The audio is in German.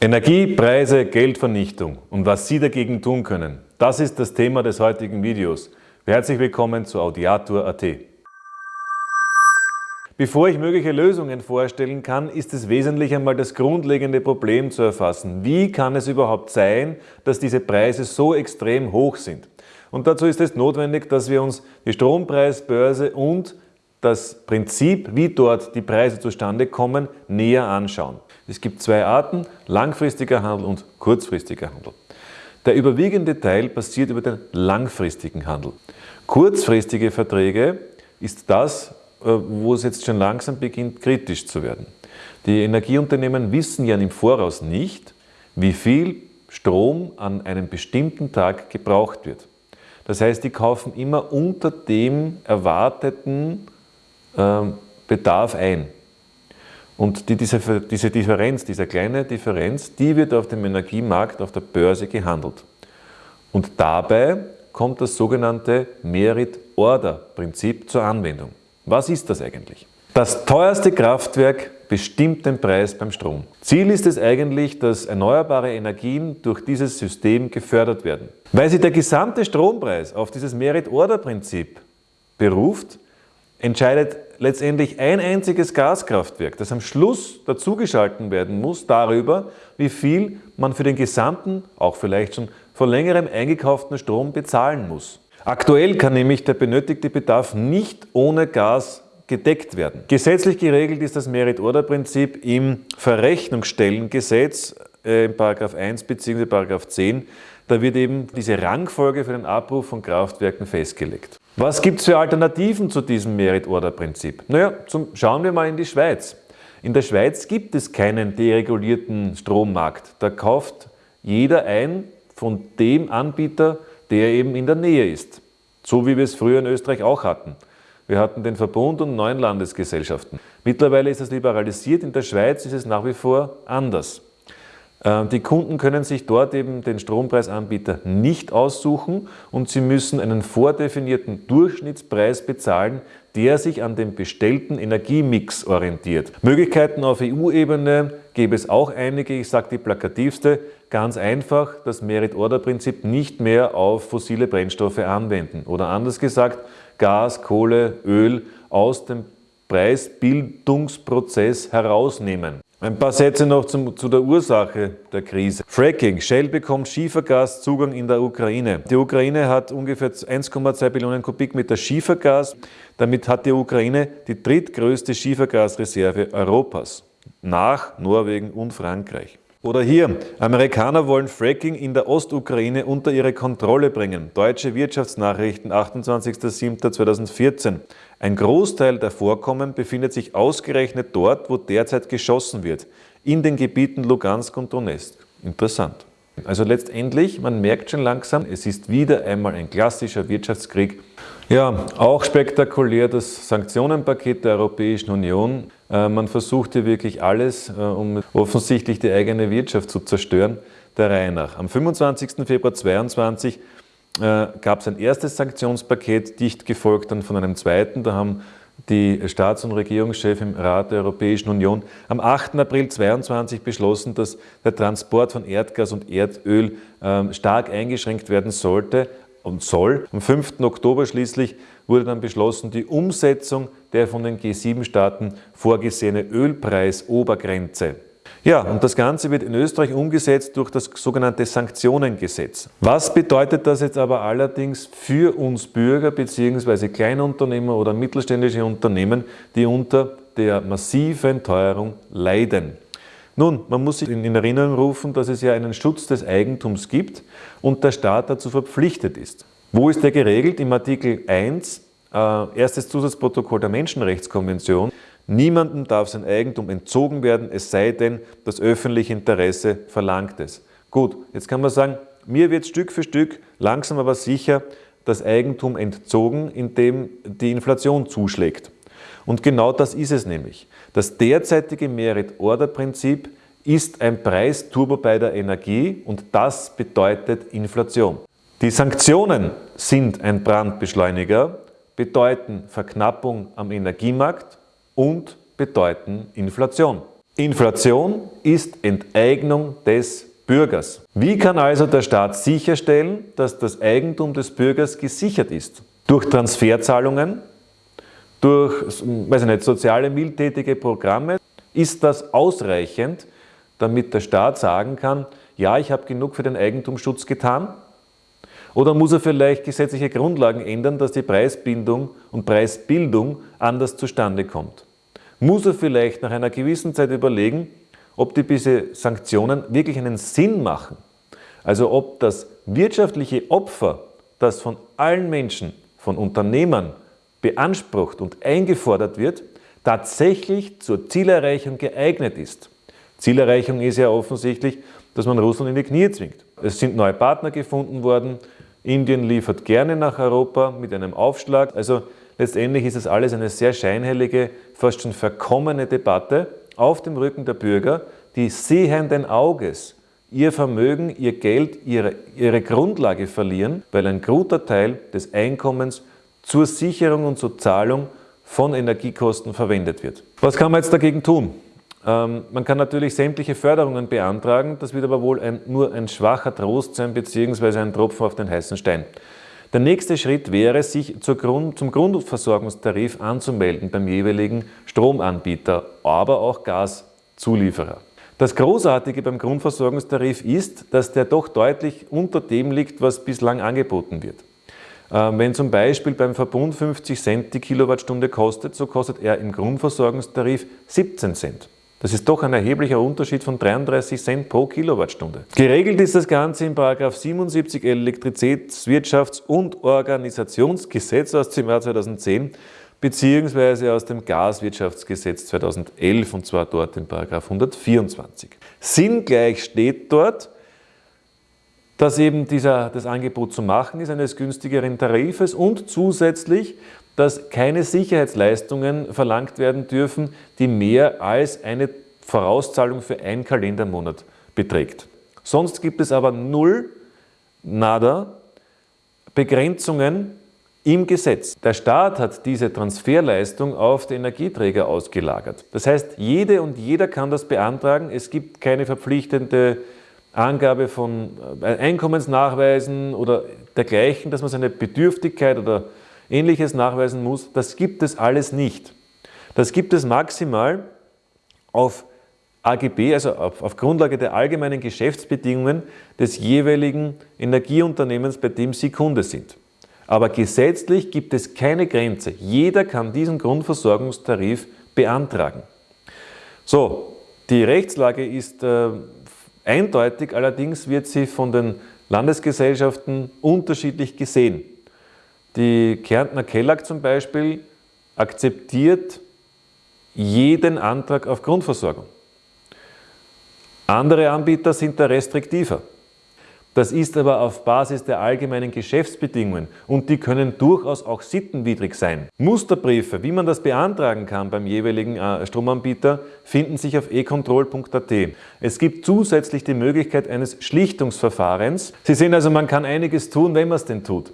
Energie, Preise, Geldvernichtung und was Sie dagegen tun können, das ist das Thema des heutigen Videos. Herzlich willkommen zu Audiatur.at. Bevor ich mögliche Lösungen vorstellen kann, ist es wesentlich einmal das grundlegende Problem zu erfassen. Wie kann es überhaupt sein, dass diese Preise so extrem hoch sind? Und dazu ist es notwendig, dass wir uns die Strompreisbörse und das Prinzip, wie dort die Preise zustande kommen, näher anschauen. Es gibt zwei Arten, langfristiger Handel und kurzfristiger Handel. Der überwiegende Teil passiert über den langfristigen Handel. Kurzfristige Verträge ist das, äh, wo es jetzt schon langsam beginnt, kritisch zu werden. Die Energieunternehmen wissen ja im Voraus nicht, wie viel Strom an einem bestimmten Tag gebraucht wird. Das heißt, die kaufen immer unter dem erwarteten äh, Bedarf ein. Und die, diese, diese Differenz, diese kleine Differenz, die wird auf dem Energiemarkt, auf der Börse gehandelt. Und dabei kommt das sogenannte Merit-Order-Prinzip zur Anwendung. Was ist das eigentlich? Das teuerste Kraftwerk bestimmt den Preis beim Strom. Ziel ist es eigentlich, dass erneuerbare Energien durch dieses System gefördert werden. Weil sich der gesamte Strompreis auf dieses Merit-Order-Prinzip beruft, entscheidet letztendlich ein einziges Gaskraftwerk, das am Schluss dazugeschalten werden muss, darüber, wie viel man für den gesamten, auch vielleicht schon vor längerem eingekauften Strom bezahlen muss. Aktuell kann nämlich der benötigte Bedarf nicht ohne Gas gedeckt werden. Gesetzlich geregelt ist das Merit-Order-Prinzip im Verrechnungsstellengesetz äh, in 1 bzw. 10. Da wird eben diese Rangfolge für den Abruf von Kraftwerken festgelegt. Was gibt es für Alternativen zu diesem Merit-Order-Prinzip? Naja, zum, schauen wir mal in die Schweiz. In der Schweiz gibt es keinen deregulierten Strommarkt. Da kauft jeder ein von dem Anbieter, der eben in der Nähe ist. So wie wir es früher in Österreich auch hatten. Wir hatten den Verbund und neun Landesgesellschaften. Mittlerweile ist das liberalisiert, in der Schweiz ist es nach wie vor anders. Ähm, die Kunden können sich dort eben den Strompreisanbieter nicht aussuchen und sie müssen einen vordefinierten Durchschnittspreis bezahlen, der sich an dem bestellten Energiemix orientiert. Möglichkeiten auf EU-Ebene gäbe es auch einige, ich sage die plakativste, ganz einfach das Merit-Order-Prinzip nicht mehr auf fossile Brennstoffe anwenden oder anders gesagt Gas, Kohle, Öl aus dem Preisbildungsprozess herausnehmen. Ein paar Sätze noch zum, zu der Ursache der Krise. Fracking. Shell bekommt Schiefergaszugang in der Ukraine. Die Ukraine hat ungefähr 1,2 Billionen Kubikmeter Schiefergas. Damit hat die Ukraine die drittgrößte Schiefergasreserve Europas. Nach Norwegen und Frankreich. Oder hier, Amerikaner wollen Fracking in der Ostukraine unter ihre Kontrolle bringen. Deutsche Wirtschaftsnachrichten, 28.07.2014. Ein Großteil der Vorkommen befindet sich ausgerechnet dort, wo derzeit geschossen wird, in den Gebieten Lugansk und Donetsk. Interessant. Also letztendlich, man merkt schon langsam, es ist wieder einmal ein klassischer Wirtschaftskrieg. Ja, auch spektakulär das Sanktionenpaket der Europäischen Union. Äh, man versucht hier wirklich alles, äh, um offensichtlich die eigene Wirtschaft zu zerstören, der Reihe nach. Am 25. Februar 2022 äh, gab es ein erstes Sanktionspaket, dicht gefolgt dann von einem zweiten. Da haben die Staats- und Regierungschefs im Rat der Europäischen Union am 8. April 2022 beschlossen, dass der Transport von Erdgas und Erdöl ähm, stark eingeschränkt werden sollte und soll. Am 5. Oktober schließlich wurde dann beschlossen, die Umsetzung der von den G7-Staaten vorgesehene Ölpreisobergrenze ja, und das Ganze wird in Österreich umgesetzt durch das sogenannte Sanktionengesetz. Was bedeutet das jetzt aber allerdings für uns Bürger bzw. Kleinunternehmer oder mittelständische Unternehmen, die unter der massiven Teuerung leiden? Nun, man muss sich in Erinnerung rufen, dass es ja einen Schutz des Eigentums gibt und der Staat dazu verpflichtet ist. Wo ist der geregelt? Im Artikel 1, äh, erstes Zusatzprotokoll der Menschenrechtskonvention. Niemandem darf sein Eigentum entzogen werden, es sei denn, das öffentliche Interesse verlangt es. Gut, jetzt kann man sagen, mir wird Stück für Stück, langsam aber sicher, das Eigentum entzogen, indem die Inflation zuschlägt. Und genau das ist es nämlich. Das derzeitige Merit-Order-Prinzip ist ein Preisturbo bei der Energie und das bedeutet Inflation. Die Sanktionen sind ein Brandbeschleuniger, bedeuten Verknappung am Energiemarkt und bedeuten Inflation. Inflation ist Enteignung des Bürgers. Wie kann also der Staat sicherstellen, dass das Eigentum des Bürgers gesichert ist? Durch Transferzahlungen, durch weiß ich nicht, soziale mildtätige Programme. Ist das ausreichend, damit der Staat sagen kann, ja, ich habe genug für den Eigentumsschutz getan? Oder muss er vielleicht gesetzliche Grundlagen ändern, dass die Preisbindung und Preisbildung anders zustande kommt? Muss er vielleicht nach einer gewissen Zeit überlegen, ob diese Sanktionen wirklich einen Sinn machen? Also ob das wirtschaftliche Opfer, das von allen Menschen, von Unternehmern beansprucht und eingefordert wird, tatsächlich zur Zielerreichung geeignet ist. Zielerreichung ist ja offensichtlich, dass man Russland in die Knie zwingt. Es sind neue Partner gefunden worden, Indien liefert gerne nach Europa mit einem Aufschlag. Also letztendlich ist das alles eine sehr scheinheilige, fast schon verkommene Debatte auf dem Rücken der Bürger, die sehenden Auges ihr Vermögen, ihr Geld, ihre, ihre Grundlage verlieren, weil ein guter Teil des Einkommens zur Sicherung und zur Zahlung von Energiekosten verwendet wird. Was kann man jetzt dagegen tun? Ähm, man kann natürlich sämtliche Förderungen beantragen, das wird aber wohl ein, nur ein schwacher Trost sein bzw. ein Tropfen auf den heißen Stein. Der nächste Schritt wäre, sich Grund, zum Grundversorgungstarif anzumelden beim jeweiligen Stromanbieter, aber auch Gaszulieferer. Das Großartige beim Grundversorgungstarif ist, dass der doch deutlich unter dem liegt, was bislang angeboten wird. Ähm, wenn zum Beispiel beim Verbund 50 Cent die Kilowattstunde kostet, so kostet er im Grundversorgungstarif 17 Cent. Das ist doch ein erheblicher Unterschied von 33 Cent pro Kilowattstunde. Geregelt ist das Ganze in 77 Elektrizitätswirtschafts- und Organisationsgesetz aus dem Jahr 2010 beziehungsweise aus dem Gaswirtschaftsgesetz 2011 und zwar dort in 124. Sinngleich steht dort, dass eben dieser, das Angebot zu machen ist eines günstigeren Tarifes und zusätzlich dass keine Sicherheitsleistungen verlangt werden dürfen, die mehr als eine Vorauszahlung für einen Kalendermonat beträgt. Sonst gibt es aber null, nada, Begrenzungen im Gesetz. Der Staat hat diese Transferleistung auf die Energieträger ausgelagert. Das heißt, jede und jeder kann das beantragen. Es gibt keine verpflichtende Angabe von äh, Einkommensnachweisen oder dergleichen, dass man seine Bedürftigkeit oder Ähnliches nachweisen muss, das gibt es alles nicht. Das gibt es maximal auf AGB, also auf, auf, Grundlage der allgemeinen Geschäftsbedingungen des jeweiligen Energieunternehmens, bei dem Sie Kunde sind. Aber gesetzlich gibt es keine Grenze. Jeder kann diesen Grundversorgungstarif beantragen. So, die Rechtslage ist äh, eindeutig, allerdings wird sie von den Landesgesellschaften unterschiedlich gesehen. Die Kärntner Kellag zum Beispiel akzeptiert jeden Antrag auf Grundversorgung. Andere Anbieter sind da restriktiver. Das ist aber auf Basis der allgemeinen Geschäftsbedingungen und die können durchaus auch sittenwidrig sein. Musterbriefe, wie man das beantragen kann beim jeweiligen äh, Stromanbieter, finden sich auf econtrol.at. Es gibt zusätzlich die Möglichkeit eines Schlichtungsverfahrens. Sie sehen also, man kann einiges tun, wenn man es denn tut.